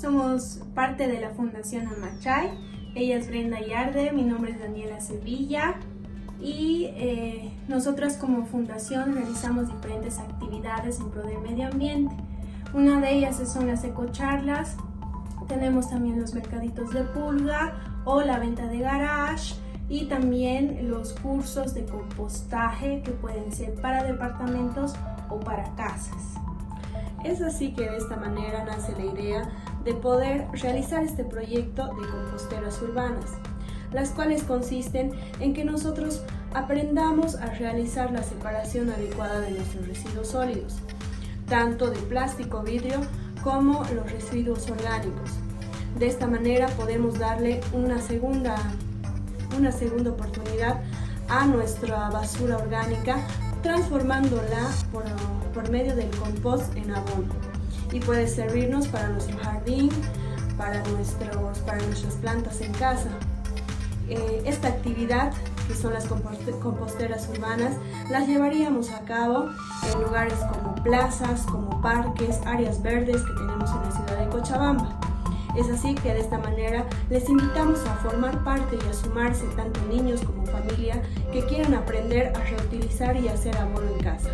somos parte de la Fundación Amachay. Ella es Brenda Yarde, mi nombre es Daniela Sevilla y eh, nosotras como fundación realizamos diferentes actividades en pro del medio ambiente. Una de ellas son las ecocharlas, tenemos también los mercaditos de pulga o la venta de garage y también los cursos de compostaje que pueden ser para departamentos o para casas. Es así que de esta manera nace la idea de poder realizar este proyecto de composteras urbanas, las cuales consisten en que nosotros aprendamos a realizar la separación adecuada de nuestros residuos sólidos, tanto de plástico, vidrio, como los residuos orgánicos. De esta manera podemos darle una segunda, una segunda oportunidad a nuestra basura orgánica transformándola por, medio del compost en abono y puede servirnos para nuestro jardín, para, nuestros, para nuestras plantas en casa. Eh, esta actividad, que son las composteras urbanas, las llevaríamos a cabo en lugares como plazas, como parques, áreas verdes que tenemos en la ciudad de Cochabamba. Es así que de esta manera les invitamos a formar parte y a sumarse tanto niños como familia que quieran aprender a reutilizar y hacer abono en casa.